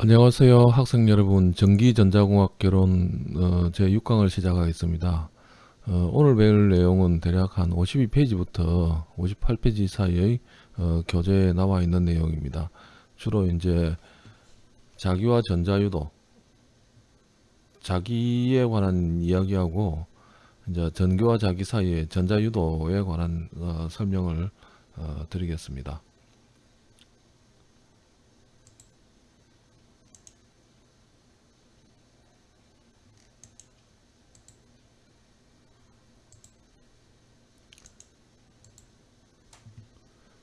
안녕하세요 학생 여러분. 전기전자공학 결혼 어, 제 6강을 시작하겠습니다. 어, 오늘 배울 내용은 대략 한 52페이지부터 58페이지 사이의 어, 교재에 나와 있는 내용입니다. 주로 이제 자기와 전자유도 자기에 관한 이야기하고 이제 전기와 자기 사이의 전자유도에 관한 어, 설명을 어, 드리겠습니다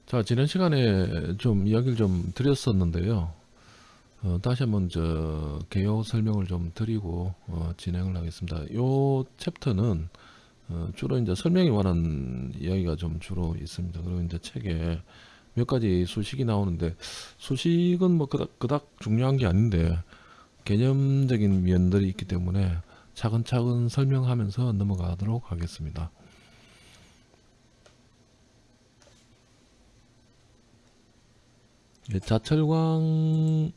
자 지난 시간에 좀 이야기를 좀 드렸었는데요. 어, 다시 한번 저 개요 설명을 좀 드리고 어, 진행을 하겠습니다. 요 챕터는 어, 주로 이제 설명에 관한 이야기가 좀 주로 있습니다. 그리고 이제 책에 몇 가지 수식이 나오는데 수식은 뭐 그닥, 그닥 중요한 게 아닌데 개념적인 면들이 있기 때문에 차근차근 설명하면서 넘어가도록 하겠습니다 예, 자철광.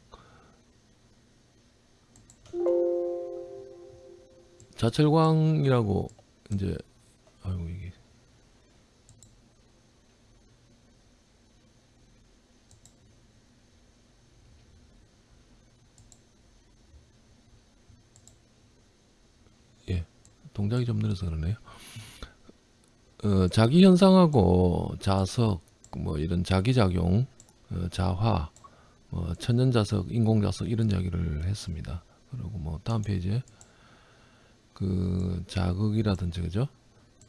자철광이라고 이제 아이고 이게. 예 동작이 좀 느려서 그러네요. 어, 자기 현상하고 자석 뭐 이런 자기작용. 어, 자화, 뭐 천연자석, 인공자석 이런 이야기를 했습니다. 그리고 뭐 다음 페이지에 그 자극이라든지 그죠?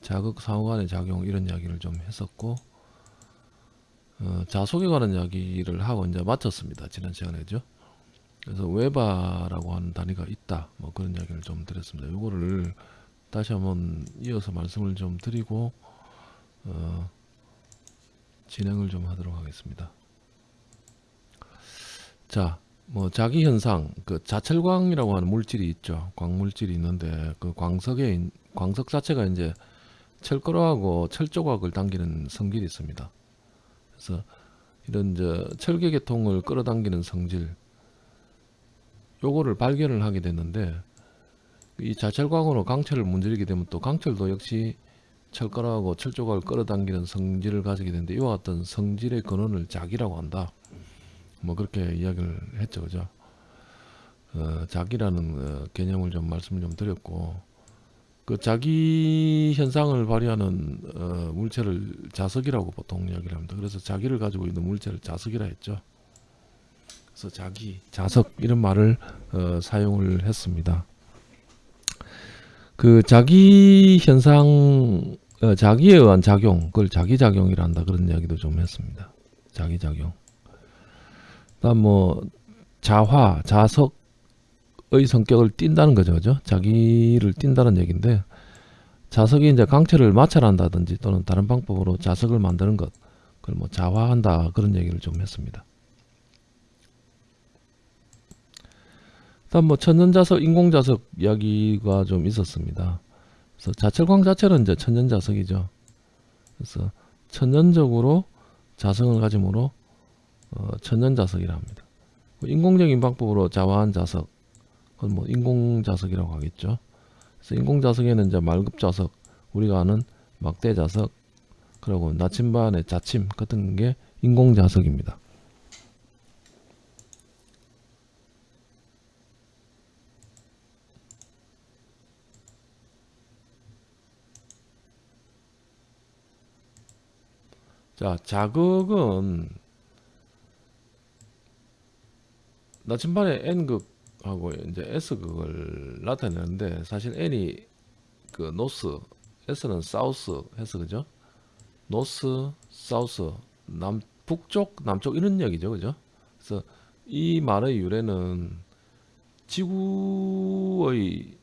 자극 상호간의 작용 이런 이야기를 좀 했었고 어, 자속에 관한 이야기를 하고 이제 마쳤습니다. 지난 시간에죠. 그래서 웨바라고 하는 단위가 있다. 뭐 그런 이야기를 좀 드렸습니다. 요거를 다시 한번 이어서 말씀을 좀 드리고 어, 진행을 좀 하도록 하겠습니다. 자, 뭐 자기 현상, 그 자철광이라고 하는 물질이 있죠. 광물질이 있는데 그 광석에 광석 자체가 이제 철가루하고 철조각을 당기는 성질이 있습니다. 그래서 이런 저 철계 계통을 끌어당기는 성질 요거를 발견을 하게 됐는데 이 자철광으로 강철을 문지르게 되면 또 강철도 역시 철가루하고 철조각을 끌어당기는 성질을 가지게 되는데 이와 같은 성질의 근원을 자기라고 한다. 뭐 그렇게 이야기를 했죠 그죠? 어, 자기라는 어, 개념을 좀 말씀을 좀 드렸고 그 자기 현상을 발휘하는 어, 물체를 자석이라고 보통 이야기를 합니다. 그래서 자기를 가지고 있는 물체를 자석이라 했죠. 그래서 자기 자석 이런 말을 어, 사용을 했습니다. 그 자기 현상 어, 자기에 의한 작용 그걸 자기작용이라 한다 그런 이야기도 좀 했습니다. 자기작용 그다음 뭐 자화, 자석의 성격을 띈다는 거죠, 그죠? 자기를 띈다는 얘기인데 자석이 이제 강철을 마찰한다든지 또는 다른 방법으로 자석을 만드는 것, 그걸 뭐 자화한다 그런 얘기를 좀 했습니다. 다음 뭐 천연자석, 인공자석 이야기가 좀 있었습니다. 그래서 자철광 자체는 이제 천연자석이죠. 그래서 천연적으로 자성을 가짐으로 어, 천연자석이라 합니다. 뭐 인공적인 방법으로 자화한 자석, 그건 뭐 인공자석이라고 하겠죠. 그래서 인공자석에는 이제 말급자석, 우리가 아는 막대자석, 그리고 나침반의 자침 같은 게 인공자석입니다. 자, 자극은 나침반에 N극하고 이제 S극을 나타내는데 사실 N이 그 노스, S는 사우스 해서 그죠? 노스, 사우스, 남, 북쪽, 남쪽 이런 얘기죠. 그죠? 그래서 이 말의 유래는 지구의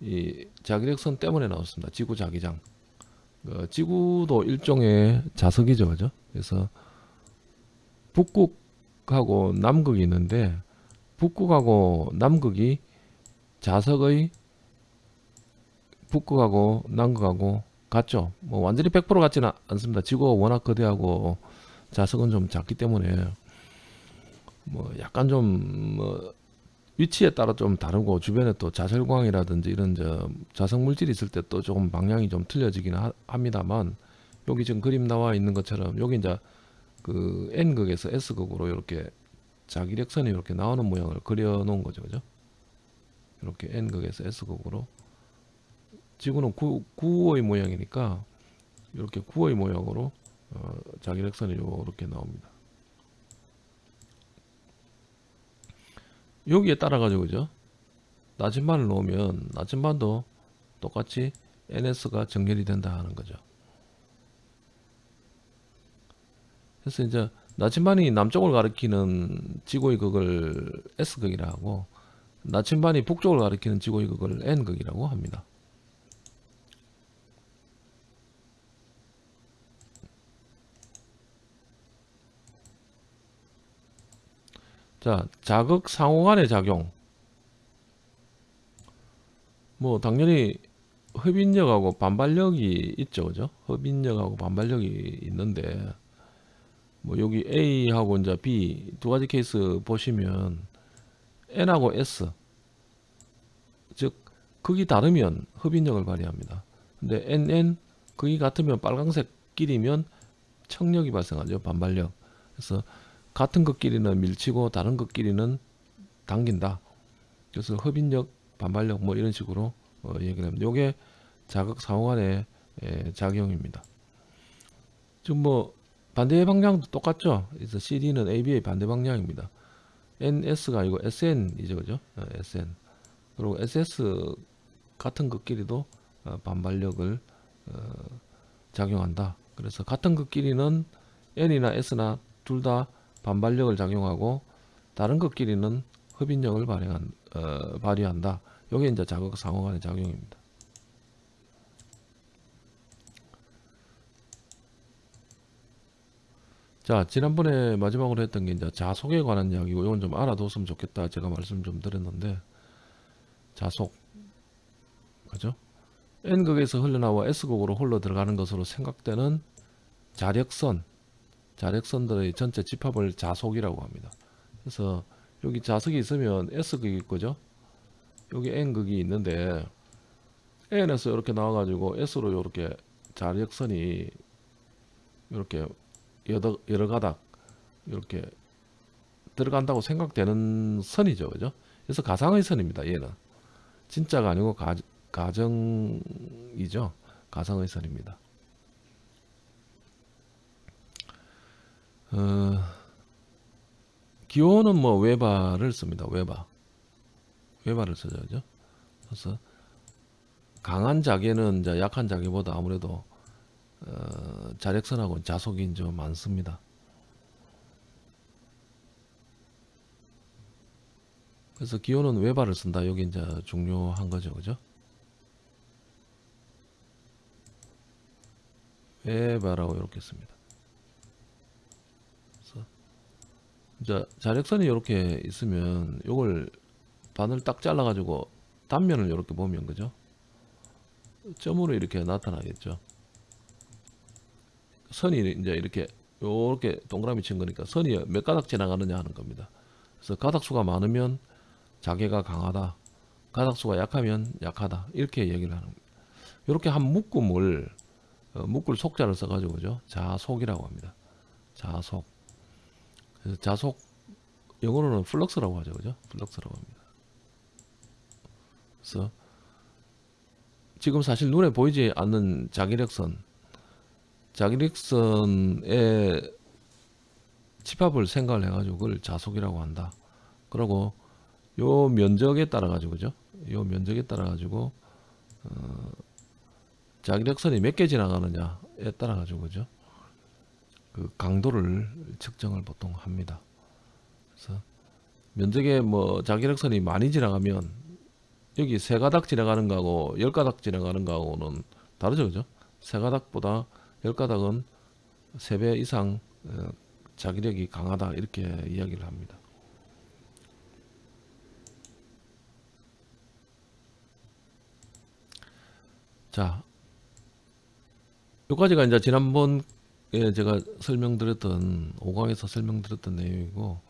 이 자기력선 때문에 나왔습니다. 지구 자기장. 그 지구도 일종의 자석이죠. 그죠? 그래서 북극 북극하고 남극이 있는데 북극하고 남극이 자석의 북극하고 남극하고 같죠. 뭐 완전히 100% 같지는 않습니다. 지구가 워낙 거대하고 자석은 좀 작기 때문에 뭐 약간 좀 뭐 위치에 따라 좀 다르고 주변에 또 자설광이라든지 이런 저 자성 물질이 있을 때 또 조금 방향이 좀 틀려지긴 하, 합니다만 여기 지금 그림 나와 있는 것처럼 여기 이제 그 N극에서 S극으로 이렇게 자기력선이 이렇게 나오는 모양을 그려 놓은 거죠. 그죠? 이렇게 N극에서 S극으로 지구는 구, 구의 모양이니까 이렇게 구의 모양으로 어, 자기력선이 이렇게 나옵니다. 여기에 따라 가지고 그죠? 나침반을 놓으면 나침반도 똑같이 NS가 정렬이 된다 하는 거죠. 그래서 이제 나침반이 남쪽을 가리키는 지구의 극을 S극이라 하고 나침반이 북쪽을 가리키는 지구의 극을 N극이라고 합니다. 자, 자극 상호 간의 작용. 뭐 당연히 흡인력하고 반발력이 있죠. 그죠? 흡인력하고 반발력이 있는데 뭐 여기 A하고 이제 B 두 가지 케이스 보시면 N하고 S 즉 극이 다르면 흡인력을 발휘합니다. 근데 NN 극이 같으면 빨강색 끼리면 청력이 발생하죠. 반발력. 그래서 같은 극끼리는 밀치고 다른 극끼리는 당긴다. 그래서 흡인력, 반발력 뭐 이런 식으로 어, 얘기를 합니다. 요게 자극 상호간의 예, 작용입니다. 지금 뭐 반대 방향도 똑같죠. 그래서 CD는 AB의 반대 방향입니다. NS가 아니고 SN이죠, 그죠? 어, SN. 그리고 SS 같은 극끼리도 어, 반발력을 어, 작용한다. 그래서 같은 극끼리는 N이나 S나 둘 다 반발력을 작용하고 다른 극끼리는 흡인력을 발행한, 어, 발휘한다. 이게 이제 자극 상호간의 작용입니다. 자, 지난번에 마지막으로 했던 게 이제 자속에 관한 이야기고 이건 좀 알아뒀으면 좋겠다. 제가 말씀 좀 드렸는데 자속 그죠? N극에서 흘러나와 S극으로 흘러 들어가는 것으로 생각되는 자력선 자력선들의 전체 집합을 자속이라고 합니다. 그래서 여기 자석이 있으면 S극이 있고죠. 여기 N극이 있는데 N에서 이렇게 나와가지고 S로 이렇게 자력선이 이렇게 여러, 여러 가닥 이렇게 들어간다고 생각되는 선이죠. 그죠? 그래서 가상의 선입니다. 얘는. 진짜가 아니고 가, 가정이죠. 가상의 선입니다. 어, 기호는 뭐 외바를 씁니다. 외바. 외바를 쓰죠. 그래서 강한 자개는 이제 약한 자개보다 아무래도 어, 자력선하고 자속이 좀 많습니다. 그래서 기호는 외바를 쓴다. 여기 이제 중요한 거죠. 그죠? 외바라고 이렇게 씁니다. 그래서 이제 자력선이 이렇게 있으면 이걸 반을 딱 잘라 가지고 단면을 이렇게 보면 그죠? 점으로 이렇게 나타나겠죠. 선이 이제 이렇게 요렇게 동그라미 친 거니까 선이 몇 가닥 지나가느냐 하는 겁니다. 그래서 가닥수가 많으면 자개가 강하다. 가닥수가 약하면 약하다. 이렇게 얘기를 하는 겁니다. 이렇게 한 묶음을 어, 묶을 속자를 써가지고 그죠? 자속이라고 합니다. 자속. 그래서 자속 영어로는 flux라고 하죠, 그죠? flux라고 합니다. 그래서 지금 사실 눈에 보이지 않는 자기력선 자기력선의 집합을 생각을 해가지고 그걸 자속이라고 한다. 그리고 요 면적에 따라 가지고 그죠? 요 면적에 따라 가지고 어, 자기력선이 몇 개 지나가느냐에 따라 가지고 그죠? 그 강도를 측정을 보통 합니다. 그래서 면적에 뭐 자기력선이 많이 지나가면 여기 세 가닥 지나가는 거하고 열 가닥 지나가는 거하고는 다르죠, 그죠? 세 가닥보다 열 가닥은 세배 이상 어, 자기력이 강하다 이렇게 이야기를 합니다. 자, 여기까지가 이제 지난번에 제가 설명드렸던 5강에서 설명드렸던 내용이고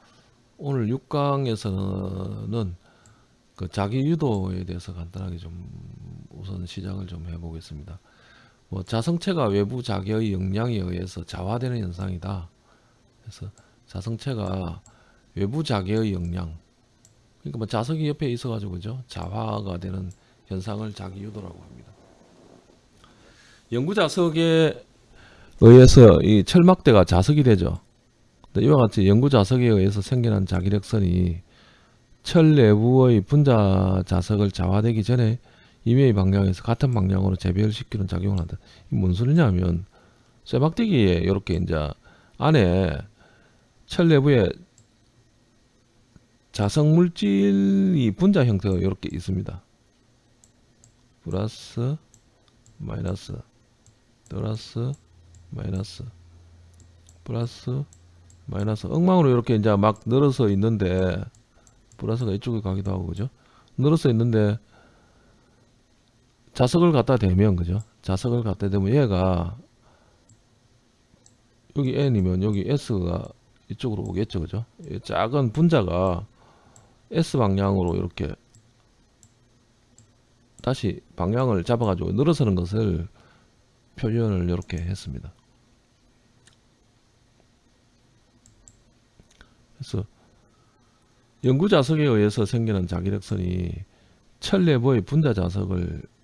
오늘 6강에서는 그 자기 유도에 대해서 간단하게 좀 우선 시작을 좀 해보겠습니다. 뭐 자성체가 외부 자기의 역량에 의해서 자화되는 현상이다. 그래서 자성체가 외부 자기의 역량, 그러니까 뭐 자석이 옆에 있어 가지고 그죠? 자화가 되는 현상을 자기 유도라고 합니다. 연구 자석에 의해서 이 철막대가 자석이 되죠. 이와 같이 연구 자석에 의해서 생겨난 자기력선이 철 내부의 분자 자석을 자화되기 전에 임의의 방향에서 같은 방향으로 재배열 시키는 작용을 한다. 이게 뭔 소리냐면 쇠막대기에 이렇게 이제 안에 철 내부에 자석 물질이 분자 형태가 이렇게 있습니다. 플러스 마이너스 플러스 마이너스 플러스 마이너스 엉망으로 이렇게 이제 막 늘어서 있는데 플러스가 이쪽에 가기도 하고 그죠 늘어서 있는데 자석을 갖다 대면 그죠? 자석을 갖다 대면 얘가 여기 n이면 여기 s가 이쪽으로 오겠죠 그죠? 이 작은 분자가 s 방향으로 이렇게 다시 방향을 잡아 가지고 늘어서는 것을 표현을 이렇게 했습니다. 그래서 연구 자석에 의해서 생기는 자기력선이 철 내부의 분자 자석을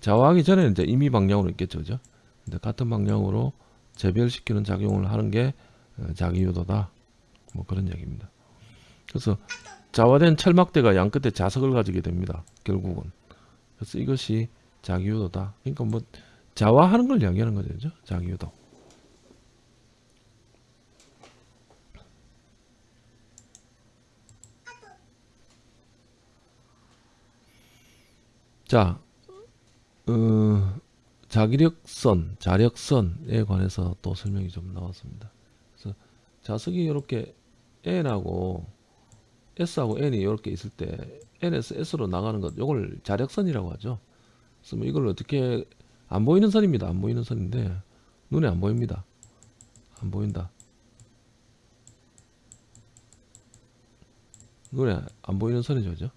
좌우하기 전에는 이제 임의 방향으로 있겠죠, 그죠? 근데 같은 방향으로 재별시키는 작용을 하는 게 어, 자기 유도다. 뭐 그런 얘기입니다. 그래서 자화된 철막대가 양 끝에 자석을 가지게 됩니다. 결국은. 그래서 이것이 자기유도다. 그러니까 뭐 자화하는 걸 이야기하는 거죠, 그죠? 자기유도. 자, 어, 자기력선, 자력선에 관해서 또 설명이 좀 나왔습니다. 그래서 자석이 이렇게 N하고 S하고 N이 이렇게 있을 때 N에서 S로 나가는 것, 이걸 자력선이라고 하죠. 그래서 뭐 이걸 어떻게 안 보이는 선입니다. 안 보이는 선인데 눈에 안 보입니다. 안 보인다. 눈에 안 보이는 선이죠, 그죠?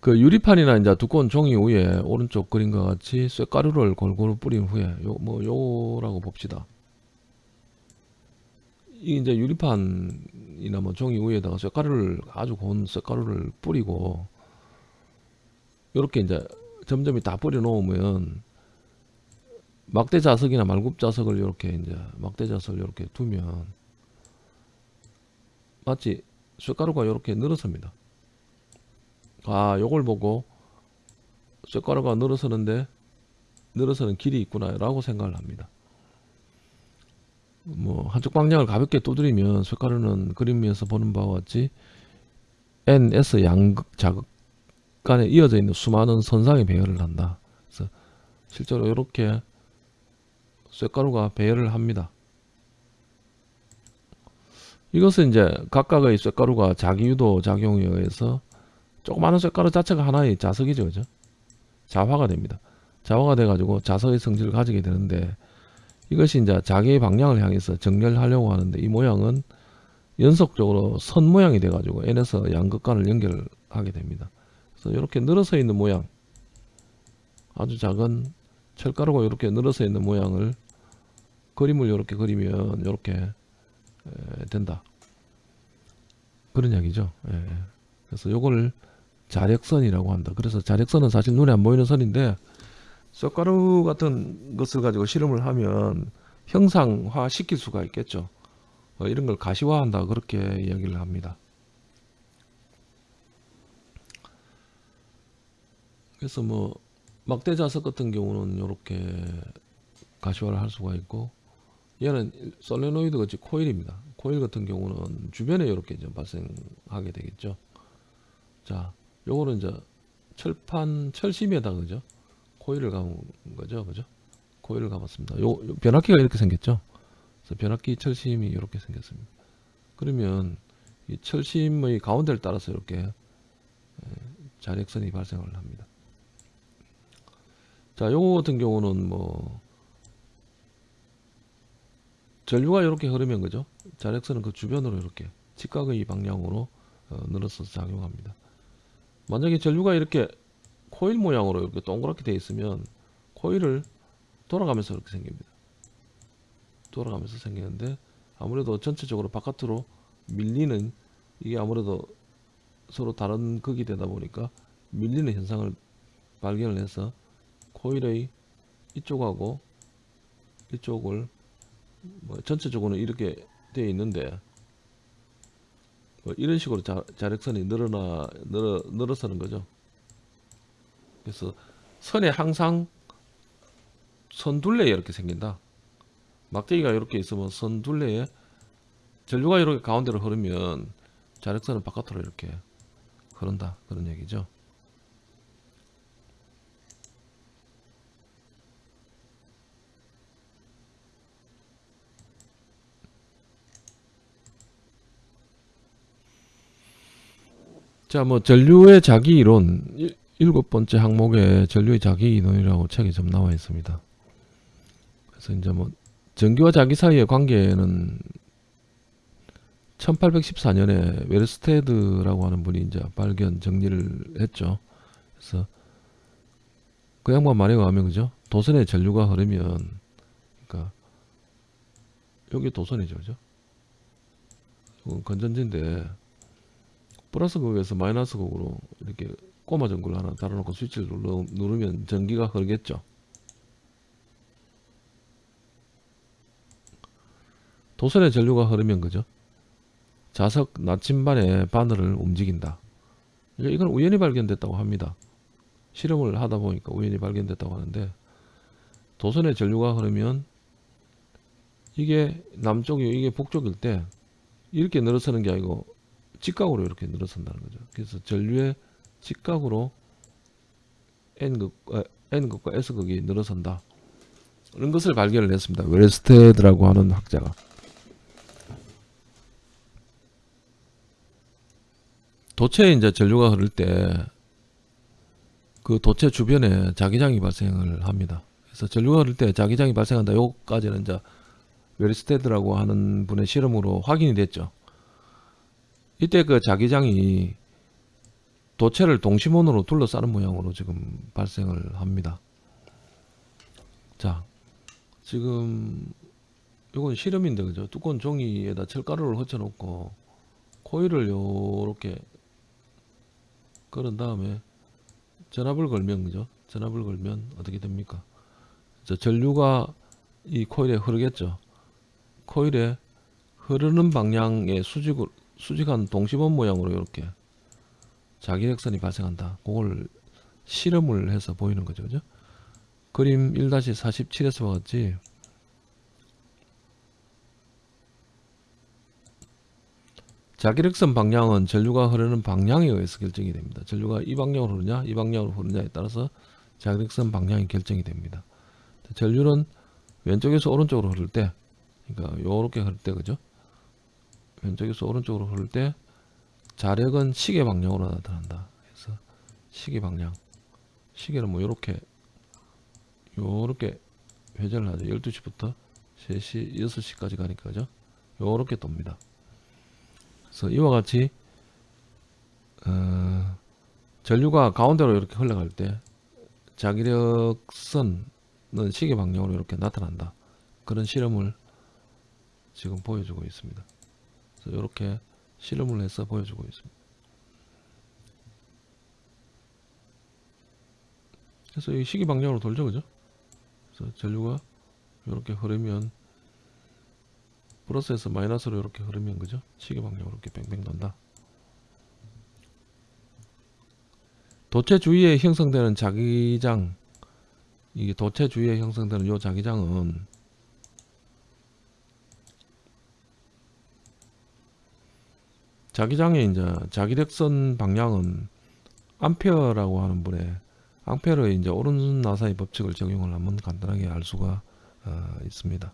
그 유리판이나 이제 두꺼운 종이 위에 오른쪽 그림과 같이 쇠가루를 골고루 뿌린 후에 요 뭐 요라고 봅시다. 이 이제 유리판이나 뭐 종이 위에다가 쇠가루를 아주 고운 쇠가루를 뿌리고 요렇게 이제 점점이 다 뿌려 놓으면 막대 자석이나 말굽 자석을 이렇게 이제 막대 자석을 이렇게 두면 마치 쇠가루가 이렇게 늘어섭니다. 아 요걸 보고 쇠가루가 늘어서는데 늘어서는 길이 있구나 라고 생각을 합니다. 뭐 한쪽 방향을 가볍게 두드리면 쇠가루는 그림에서 보는 바와 같이 NS 양극 자극 간에 이어져 있는 수많은 선상에 배열을 한다. 그래서 실제로 이렇게 쇠가루가 배열을 합니다. 이것은 이제 각각의 쇠가루가 자기 유도 작용에 의해서 조그마한 쇠가루 자체가 하나의 자석이죠. 그죠? 자화가 됩니다. 자화가 돼 가지고 자석의 성질을 가지게 되는데 이것이 이제 자기의 방향을 향해서 정렬하려고 하는데 이 모양은 연속적으로 선 모양이 돼 가지고 N에서 양극간을 연결하게 됩니다. 그래서 이렇게 늘어서 있는 모양 아주 작은 철가루가 이렇게 늘어서 있는 모양을 그림을 이렇게 그리면 이렇게 된다. 그런 이야기죠. 예. 그래서 요걸 자력선이라고 한다. 그래서 자력선은 사실 눈에 안 보이는 선인데 쑥가루 같은 것을 가지고 실험을 하면 형상화 시킬 수가 있겠죠. 어, 이런 걸 가시화한다 그렇게 이야기를 합니다. 그래서 뭐 막대 자석 같은 경우는 이렇게 가시화를 할 수가 있고 얘는 솔레노이드 같이 코일입니다. 코일 같은 경우는 주변에 이렇게 좀 발생하게 되겠죠. 자, 요거는 이제 철판 철심에다 그죠? 코일을 감은 거죠, 그죠? 코일을 감았습니다. 요, 요 변압기가 이렇게 생겼죠. 그래서 변압기 철심이 이렇게 생겼습니다. 그러면 이 철심의 가운데를 따라서 이렇게 자력선이 발생을 합니다. 자, 요거 같은 경우는 뭐 전류가 이렇게 흐르면 그죠? 자력선은 그 주변으로 이렇게 직각의 방향으로 어, 늘어서 작용합니다. 만약에 전류가 이렇게 코일 모양으로 이렇게 동그랗게 되어 있으면 코일을 돌아가면서 이렇게 생깁니다. 돌아가면서 생기는데 아무래도 전체적으로 바깥으로 밀리는 이게 아무래도 서로 다른 극이 되다 보니까 밀리는 현상을 발견을 해서 코일의 이쪽하고 이쪽을 뭐 전체적으로는 이렇게 되어 있는데 뭐 이런 식으로 자, 자력선이 늘어나 늘어 늘어서는 거죠. 그래서 선에 항상 선둘레 이렇게 생긴다. 막대기가 이렇게 있으면 선둘레에 전류가 이렇게 가운데로 흐르면 자력선은 바깥으로 이렇게 흐른다 그런 얘기죠. 자, 뭐 전류의 자기 이론 일- 일곱 번째 항목에 전류의 자기 이론이라고 책에 좀 나와 있습니다. 그래서 이제 뭐 전기와 자기 사이의 관계는 1814년에 웨르스테드라고 하는 분이 이제 발견 정리를 했죠. 그래서 그 양반 말에 의하면 그죠? 도선에 전류가 흐르면 그러니까 여기 도선이죠, 그죠? 건전지인데 플러스 극에서 마이너스 극으로 이렇게 꼬마 전구를 하나 달아놓고 스위치를 눌러, 누르면 전기가 흐르겠죠. 도선에 전류가 흐르면 그죠? 자석 나침반의 바늘을 움직인다. 그러니까 이건 우연히 발견됐다고 합니다. 실험을 하다 보니까 우연히 발견됐다고 하는데 도선에 전류가 흐르면 이게 남쪽이 이게 북쪽일 때 이렇게 늘어서는 게 아니고 직각으로 이렇게 늘어선다는 거죠. 그래서 전류의 직각으로 N극, 아, N극과 S극이 늘어선다. 그런 것을 발견을 했습니다. 웨스테드라고 하는 학자가. 도체에 이제 전류가 흐를 때 그 도체 주변에 자기장이 발생을 합니다. 그래서 전류가 흐를 때 자기장이 발생한다. 요까지는 이제 웨르스테드라고 하는 분의 실험으로 확인이 됐죠. 이때 그 자기장이 도체를 동심원으로 둘러싸는 모양으로 지금 발생을 합니다. 자, 지금 이건 실험인데 그죠? 두꺼운 종이에다 철가루를 흩어놓고 코일을 요렇게 걸은 다음에 전압을 걸면 그죠? 전압을 걸면 어떻게 됩니까? 저 전류가 이 코일에 흐르겠죠. 코일에 흐르는 방향의 수직을 수직한 동심원 모양으로 이렇게 자기력선이 발생한다. 그걸 실험을 해서 보이는 거죠. 그죠? 그림 1-47에서 봤지. 자기력선 방향은 전류가 흐르는 방향에 의해서 결정이 됩니다. 전류가 이 방향으로 흐르냐, 이 방향으로 흐르냐에 따라서 자기력선 방향이 결정이 됩니다. 전류는 왼쪽에서 오른쪽으로 흐를 때, 그러니까 요렇게 흐를 때, 그죠? 왼쪽에서 오른쪽으로 흐를 때 자력은 시계 방향으로 나타난다. 그래서 시계 방향. 시계는 뭐 요렇게 요렇게 회전을 하죠. 12시부터 3시, 6시까지 가니까 그죠? 요렇게 돕니다. 그래서 이와 같이 어, 전류가 가운데로 이렇게 흘러갈 때 자기력선은 시계 방향으로 이렇게 나타난다. 그런 실험을 지금 보여주고 있습니다. 그래서 이렇게 실험을 해서 보여주고 있습니다. 그래서 이 시계 방향으로 돌죠, 그죠? 그래서 전류가 이렇게 흐르면 플러스에서 마이너스로 이렇게 흐르면 그죠? 시계 방향으로 이렇게 뱅뱅 돈다. 도체 주위에 형성되는 자기장 이게 도체 주위에 형성되는 요 자기장은 자기장의 이제 자기력선 방향은 암페어라고 하는 분의 암페어의 이제 오른 나사의 법칙을 적용을 하면 간단하게 알 수가 어, 있습니다.